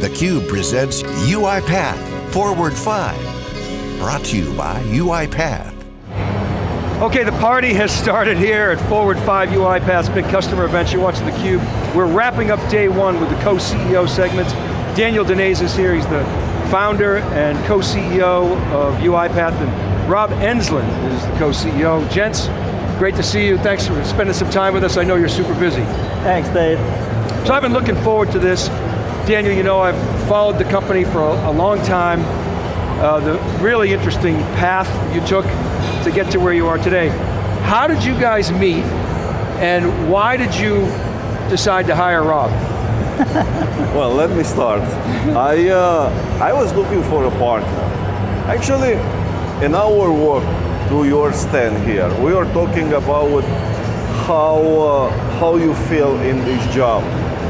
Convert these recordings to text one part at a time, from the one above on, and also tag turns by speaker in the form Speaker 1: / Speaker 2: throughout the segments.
Speaker 1: theCUBE presents UiPath Forward 5. Brought to you by UiPath.
Speaker 2: Okay, the party has started here at Forward 5 UiPath's big customer event. You're watching theCUBE. We're wrapping up day one with the co-CEO segments. Daniel Dines is here, he's the founder and co-CEO of UiPath, and Rob Enslin is the co-CEO. Gents, great to see you. Thanks for spending some time with us. I know you're super busy.
Speaker 3: Thanks, Dave.
Speaker 2: So I've been looking forward to this. Daniel, you know I've followed the company for a, a long time. Uh, the really interesting path you took to get to where you are today. How did you guys meet, and why did you decide to hire Rob?
Speaker 4: well, let me start. I, uh, I was looking for a partner. Actually, in our work to your stand here, we are talking about how, uh, how you feel in this job.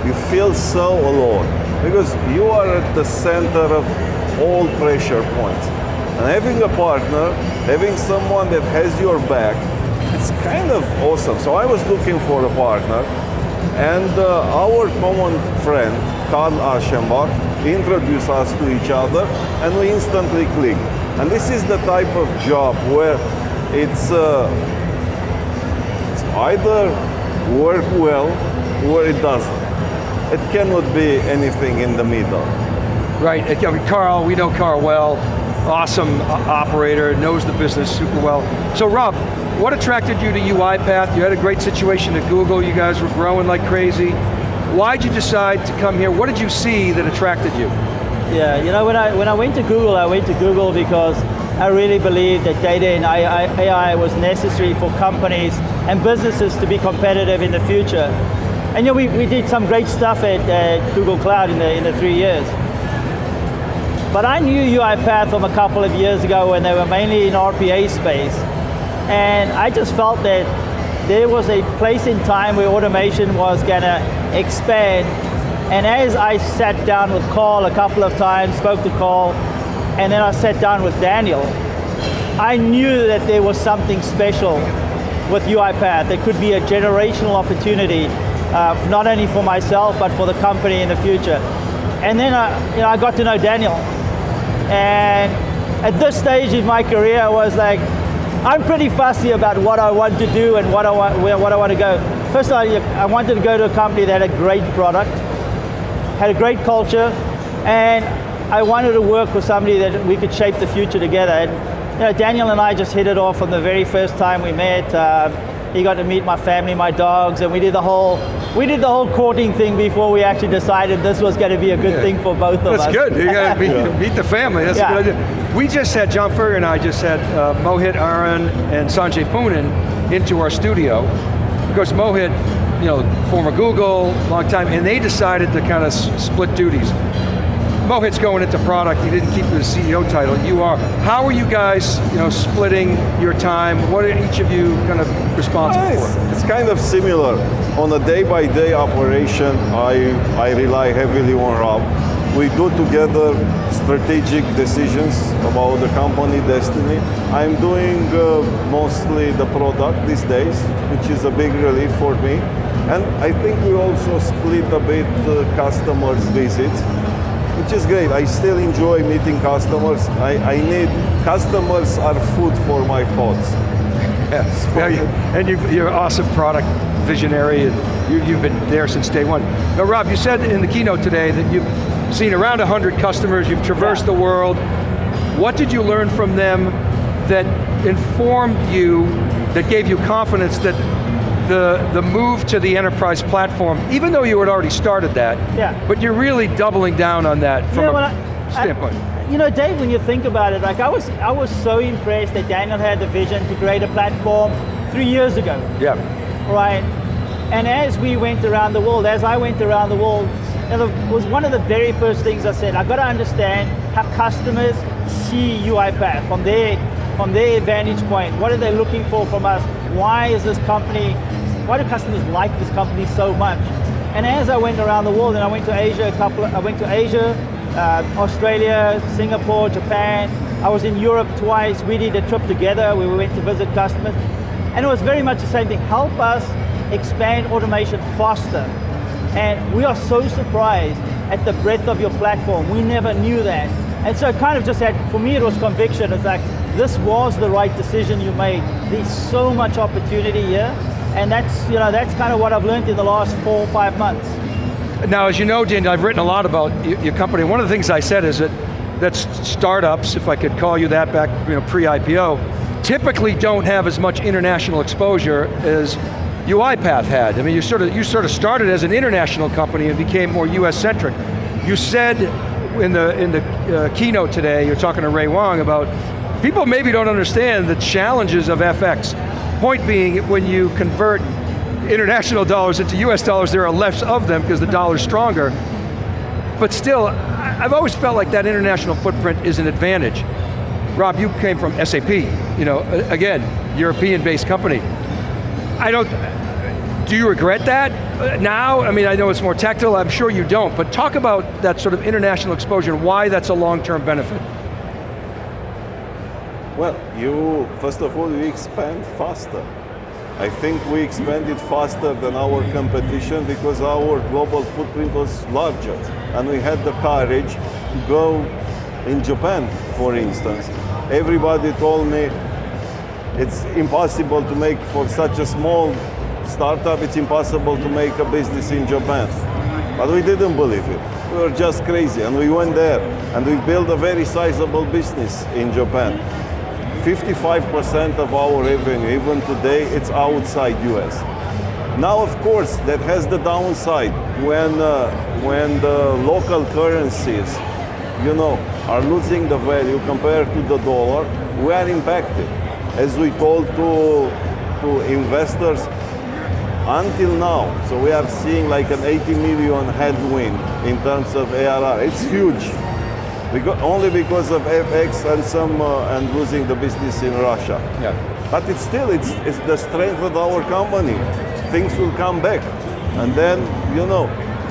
Speaker 4: You feel so alone because you are at the center of all pressure points. And having a partner, having someone that has your back, it's kind of awesome. So I was looking for a partner and uh, our common friend, Carl Eschenbach, introduced us to each other and we instantly clicked. And this is the type of job where it's, uh, it's either work well or it doesn't. It cannot be anything in the middle.
Speaker 2: Right, I mean, Carl, we know Carl well, awesome operator, knows the business super well. So Rob, what attracted you to UiPath? You had a great situation at Google, you guys were growing like crazy. Why'd you decide to come here? What did you see that attracted you?
Speaker 3: Yeah, you know, when I, when I went to Google, I went to Google because I really believed that data and AI was necessary for companies and businesses to be competitive in the future. And know, we, we did some great stuff at, at Google Cloud in the, in the three years. But I knew UiPath from a couple of years ago when they were mainly in RPA space. And I just felt that there was a place in time where automation was going to expand. And as I sat down with Carl a couple of times, spoke to Carl, and then I sat down with Daniel, I knew that there was something special with UiPath. There could be a generational opportunity, uh, not only for myself, but for the company in the future. And then I, you know, I got to know Daniel. And at this stage in my career, I was like, I'm pretty fussy about what I want to do and what I want, where, what I want to go. First of all, I wanted to go to a company that had a great product, had a great culture, and I wanted to work with somebody that we could shape the future together. And, you know, Daniel and I just hit it off from the very first time we met. Uh, he got to meet my family, my dogs, and we did the whole we did the whole courting thing before we actually decided this was going to be a good yeah. thing for both of
Speaker 2: That's
Speaker 3: us.
Speaker 2: That's good. You got to meet, yeah. meet, the family. That's yeah. a good idea. We just had John Furrier and I just had uh, Mohit Aron and Sanjay Poonen into our studio. Because Mohit, you know, former Google, long time, and they decided to kind of split duties. Mohit's going into product, he didn't keep the CEO title, you are. How are you guys you know, splitting your time? What are each of you kind of responsible
Speaker 4: it's,
Speaker 2: for?
Speaker 4: It's kind of similar. On a day-by-day -day operation, I, I rely heavily on Rob. We do together strategic decisions about the company destiny. I'm doing uh, mostly the product these days, which is a big relief for me. And I think we also split a bit uh, customers' visits which is great. I still enjoy meeting customers. I, I need, customers are food for my thoughts.
Speaker 2: Yes, yeah, and you, you're an awesome product visionary, and you, have been there since day one. Now Rob, you said in the keynote today that you've seen around 100 customers, you've traversed yeah. the world. What did you learn from them that informed you, that gave you confidence that the, the move to the enterprise platform, even though you had already started that,
Speaker 3: yeah.
Speaker 2: but you're really doubling down on that from a I, standpoint.
Speaker 3: I, you know, Dave, when you think about it, like I was, I was so impressed that Daniel had the vision to create a platform three years ago.
Speaker 2: Yeah.
Speaker 3: Right, and as we went around the world, as I went around the world, it was one of the very first things I said, I've got to understand how customers see UiPath from their, from their vantage point. What are they looking for from us? Why is this company why do customers like this company so much? And as I went around the world, and I went to Asia a couple, I went to Asia, uh, Australia, Singapore, Japan. I was in Europe twice. We did a trip together. We went to visit customers. And it was very much the same thing. Help us expand automation faster. And we are so surprised at the breadth of your platform. We never knew that. And so it kind of just had, for me it was conviction. It's like, this was the right decision you made. There's so much opportunity here, and that's, you know, that's kind of what I've learned in the last four or five months.
Speaker 2: Now, as you know, Daniel, I've written a lot about your company. One of the things I said is that that startups, if I could call you that back you know, pre-IPO, typically don't have as much international exposure as UiPath had. I mean, you sort of you sort of started as an international company and became more US centric. You said in the in the uh, keynote today, you're talking to Ray Wang about people maybe don't understand the challenges of FX. Point being, when you convert international dollars into US dollars, there are less of them because the dollar's stronger. But still, I've always felt like that international footprint is an advantage. Rob, you came from SAP, you know, again, European-based company. I don't, do you regret that now? I mean, I know it's more tactile, I'm sure you don't, but talk about that sort of international exposure and why that's a long-term benefit.
Speaker 4: Well, you, first of all, you expand faster. I think we expanded faster than our competition because our global footprint was larger and we had the courage to go in Japan, for instance. Everybody told me it's impossible to make for such a small startup, it's impossible to make a business in Japan. But we didn't believe it. We were just crazy and we went there and we built a very sizable business in Japan. 55% of our revenue, even today, it's outside US. Now, of course, that has the downside when, uh, when the local currencies, you know, are losing the value compared to the dollar, we are impacted. As we told to, to investors, until now, so we are seeing like an 80 million headwind in terms of ARR. It's huge. Because, only because of FX and some uh, and losing the business in Russia.
Speaker 2: Yeah.
Speaker 4: But it's still it's it's the strength of our company. Things will come back, and then you know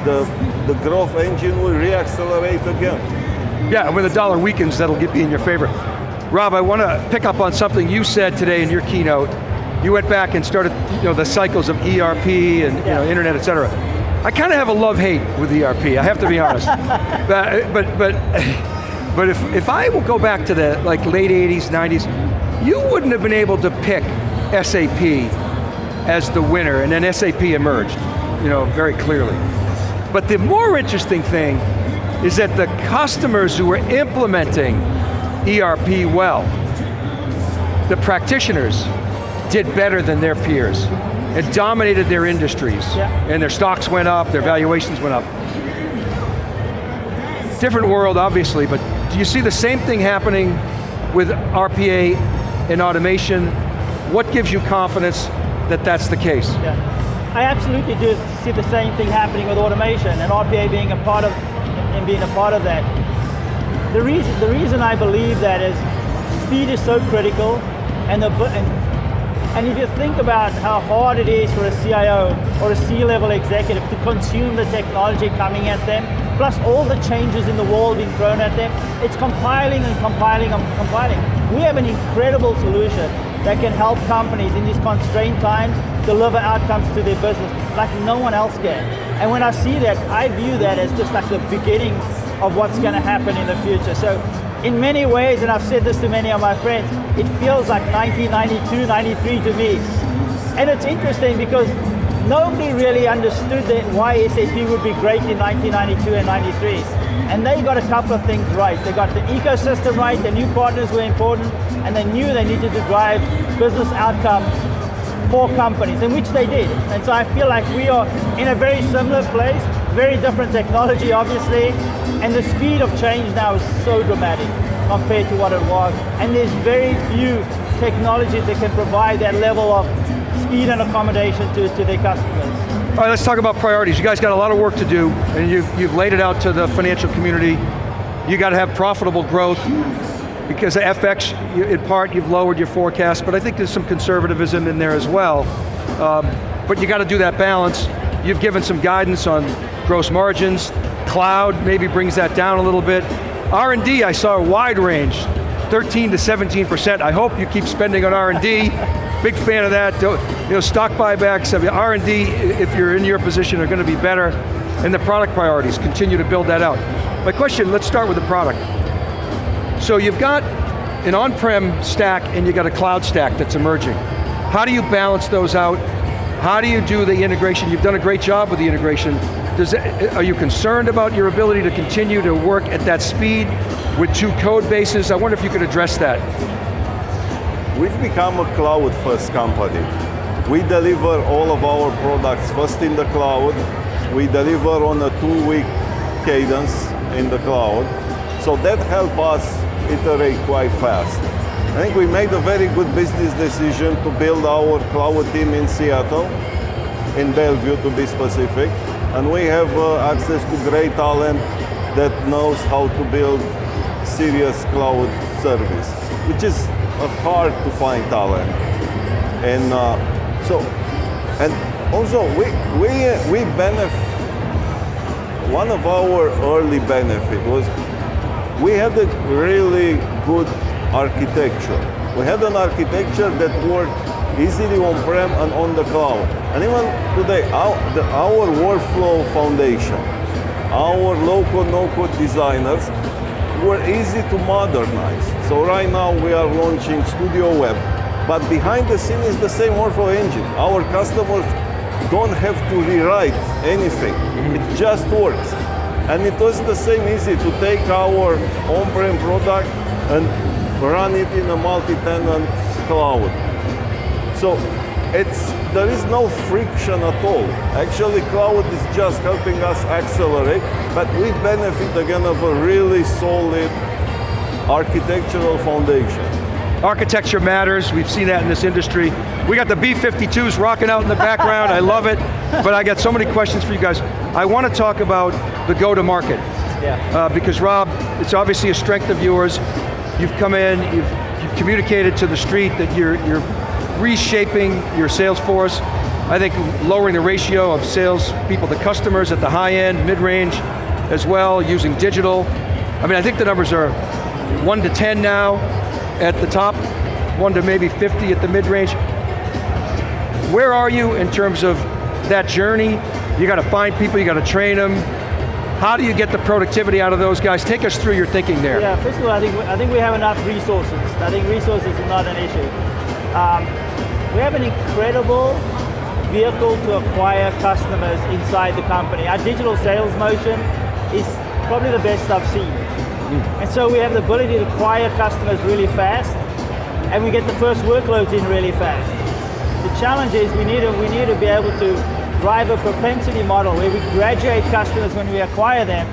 Speaker 4: the the growth engine will reaccelerate again.
Speaker 2: Yeah, when the dollar weakens, that'll get be in your favor. Rob, I want to pick up on something you said today in your keynote. You went back and started, you know, the cycles of ERP and yeah. you know, internet, et cetera. I kind of have a love-hate with ERP, I have to be honest. but, but, but, but if, if I will go back to the like late 80s, 90s, you wouldn't have been able to pick SAP as the winner, and then SAP emerged, you know, very clearly. But the more interesting thing is that the customers who were implementing ERP well, the practitioners did better than their peers. It dominated their industries. Yeah. And their stocks went up, their valuations went up. Different world, obviously, but do you see the same thing happening with RPA and automation? What gives you confidence that that's the case?
Speaker 3: Yeah. I absolutely do see the same thing happening with automation and RPA being a part of and being a part of that. The reason the reason I believe that is speed is so critical and the and and if you think about how hard it is for a CIO or a C-level executive to consume the technology coming at them, plus all the changes in the world being thrown at them, it's compiling and compiling and compiling. We have an incredible solution that can help companies in these constrained times deliver outcomes to their business like no one else can. And when I see that, I view that as just like the beginning of what's going to happen in the future. So in many ways, and I've said this to many of my friends, it feels like 1992, 93 to me. And it's interesting because nobody really understood that why SAP would be great in 1992 and 93. And they got a couple of things right. They got the ecosystem right, the new partners were important, and they knew they needed to drive business outcomes for companies, in which they did. And so I feel like we are in a very similar place, very different technology, obviously, and the speed of change now is so dramatic compared to what it was. And there's very few technologies that can provide that level of speed and accommodation to, to their customers.
Speaker 2: All right, let's talk about priorities. You guys got a lot of work to do, and you've, you've laid it out to the financial community. You got to have profitable growth, because of FX, in part, you've lowered your forecast, but I think there's some conservatism in there as well. Um, but you got to do that balance. You've given some guidance on gross margins, cloud maybe brings that down a little bit. R&D, I saw a wide range, 13 to 17%. I hope you keep spending on R&D. Big fan of that. You know, stock buybacks, R&D, if you're in your position, are going to be better. and the product priorities, continue to build that out. My question, let's start with the product. So you've got an on-prem stack and you've got a cloud stack that's emerging. How do you balance those out? How do you do the integration? You've done a great job with the integration. Does it, eh, eh, are you concerned about your ability to continue to work at that speed with two code bases? I wonder if you could address that.
Speaker 4: We've become a cloud first company. We deliver all of our products first in the cloud. We deliver on a two week cadence in the cloud. So that helps us iterate quite fast. I think we made a very good business decision to build our cloud team in Seattle, in Bellevue to be specific. And we have uh, access to great talent that knows how to build serious cloud service, which is hard to find talent. And uh, so, and also we, we, we benefit, one of our early benefit was we had a really good architecture. We had an architecture that worked easily on-prem and on the cloud. And even today, our, the, our workflow foundation, our low-code no-code designers were easy to modernize. So right now we are launching Studio Web, but behind the scene is the same workflow engine. Our customers don't have to rewrite anything. Mm-hmm. It just works. And it was the same easy to take our on-prem product and run it in a multi-tenant cloud. So it's, there is no friction at all. Actually, cloud is just helping us accelerate, but we benefit again of a really solid architectural foundation.
Speaker 2: Architecture matters, we've seen that in this industry. We got the B-52s rocking out in the background, I love it, but I got so many questions for you guys. I want to talk about the go-to-market.
Speaker 3: Yeah.
Speaker 2: Uh, because Rob, it's obviously a strength of yours. You've come in, you've, you've communicated to the street that you're, you're reshaping your sales force. I think lowering the ratio of sales people to customers at the high end, mid-range as well, using digital. I mean, I think the numbers are one to 10 now, at the top, one to maybe 50 at the mid-range. Where are you in terms of that journey? You got to find people, you got to train them. How do you get the productivity out of those guys? Take us through your thinking there.
Speaker 3: Yeah, first of all, I think, I think we have enough resources. I think resources is not an issue. Um, we have an incredible vehicle to acquire customers inside the company. Our digital sales motion is probably the best I've seen. Mm. And so we have the ability to acquire customers really fast, and we get the first workloads in really fast. The challenge is we need to, we need to be able to drive a propensity model where we graduate customers when we acquire them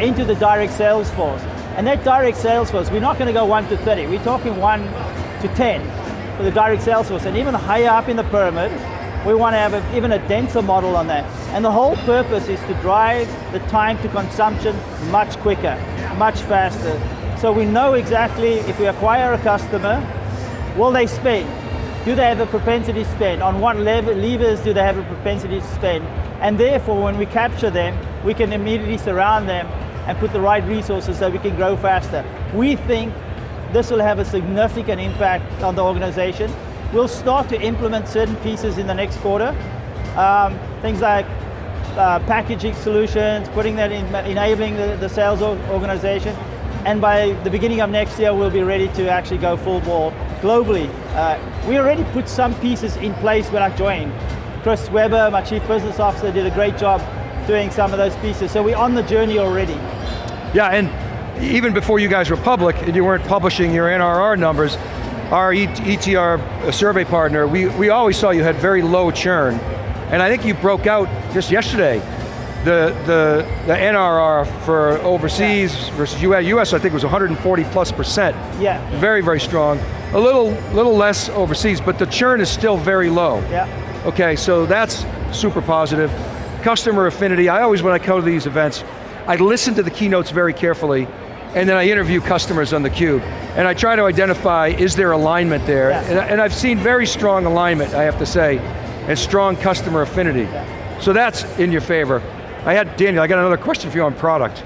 Speaker 3: into the direct sales force. And that direct sales force, we're not going to go 1 to 30, we're talking 1 to 10 for the direct sales force. And even higher up in the pyramid, we want to have a, even a denser model on that. And the whole purpose is to drive the time to consumption much quicker, much faster. So we know exactly if we acquire a customer, will they spend? Do they have a propensity to spend? On what lever, levers do they have a propensity to spend? And therefore, when we capture them, we can immediately surround them and put the right resources so we can grow faster. We think this will have a significant impact on the organization We'll start to implement certain pieces in the next quarter. Um, things like uh, packaging solutions, putting that in, enabling the, the sales organization. And by the beginning of next year, we'll be ready to actually go full ball globally. Uh, we already put some pieces in place when I joined. Chris Weber, my Chief Business Officer, did a great job doing some of those pieces. So we're on the journey already.
Speaker 2: Yeah, and even before you guys were public and you weren't publishing your NRR numbers, our ETR uh, survey partner, we, we always saw you had very low churn. And I think you broke out just yesterday the, the, the NRR for overseas yeah. versus US, US I think was 140 plus percent.
Speaker 3: Yeah.
Speaker 2: Very, very strong. A little, little less overseas, but the churn is still very low.
Speaker 3: Yeah.
Speaker 2: Okay, so that's super positive. Customer affinity, I always, when I come to these events, I listen to the keynotes very carefully, and then I interview customers on theCUBE. And I try to identify, is there alignment there?
Speaker 3: Yeah.
Speaker 2: And, and, I've seen very strong alignment, I have to say, and strong customer affinity.
Speaker 3: Yeah.
Speaker 2: So that's in your favor. I had, Daniel, I got another question for you on product.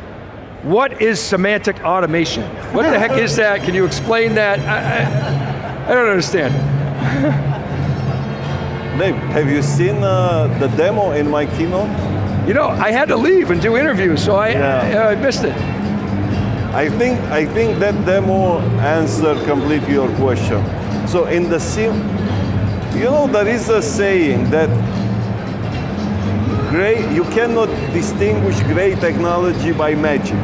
Speaker 2: What is semantic automation? What the heck is that? Can you explain that? I, I, I don't understand.
Speaker 4: Dave, have you seen uh, the demo in my keynote?
Speaker 2: You know, I had to leave and do interviews, so I,
Speaker 4: Yeah.
Speaker 2: I, I missed it.
Speaker 4: I think I think that demo answered completely your question. So in the sim, you know, there is a saying that great you cannot distinguish great technology by magic.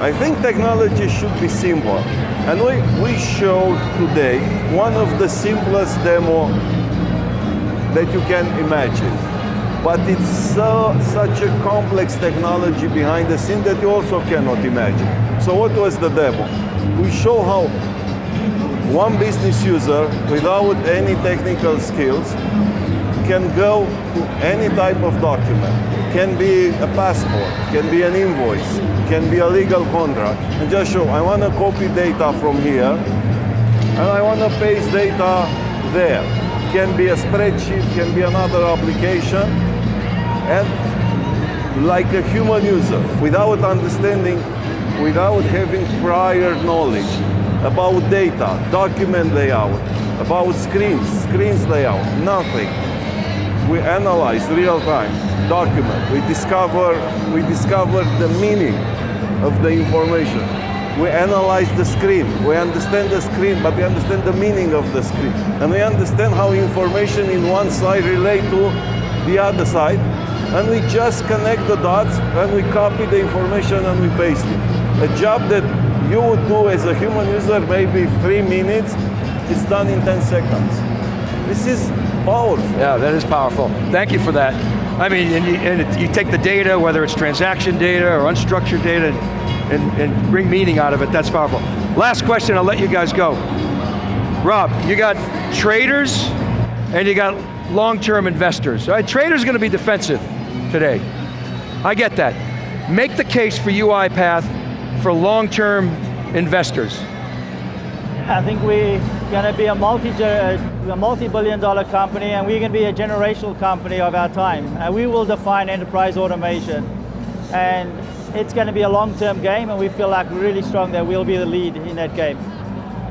Speaker 4: I think technology should be simple. And we, we showed today one of the simplest demo that you can imagine. But it's so, such a complex technology behind the scene that you also cannot imagine. So what was the demo? We show how one business user without any technical skills can go to any type of document. Can be a passport, can be an invoice, can be a legal contract, and just show, I want to copy data from here, and I want to paste data there. Can be a spreadsheet, can be another application, and like a human user, without understanding, without having prior knowledge about data, document layout, about screens, screens layout, nothing. We analyze real time, document, we discover, we discover the meaning of the information. We analyze the screen, we understand the screen, but we understand the meaning of the screen. And we understand how information in one side relate to the other side, and we just connect the dots and we copy the information and we paste it. A job that you would do as a human user maybe three minutes is done in 10 seconds. This is powerful.
Speaker 2: Yeah, that is powerful. Thank you for that. I mean, and you, and it, you take the data, whether it's transaction data or unstructured data, and, and, and bring meaning out of it, that's powerful. Last question, I'll let you guys go. Rob, you got traders and you got long-term investors. Right? Traders going to be defensive today. I get that. Make the case for UiPath for long-term investors.
Speaker 3: I think we're going to be a multi uh, a multi-billion dollar company and we're going to be a generational company of our time. And we will define enterprise automation. And it's going to be a long-term game and we feel like really strong that we'll be the lead in that game.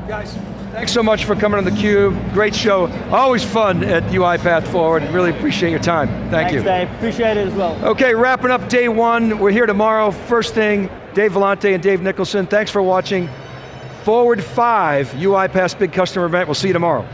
Speaker 2: Guys, thanks so much for coming on theCUBE. Great show. Always fun at UiPath Forward. Really appreciate your time. Thank
Speaker 3: Thanks,
Speaker 2: you.
Speaker 3: Dave. Appreciate it as well.
Speaker 2: Okay, wrapping up day one. We're here tomorrow. First thing, Dave Vellante and Dave Nicholson. Thanks for watching. Forward 5, UiPath's big customer event. We'll see you tomorrow.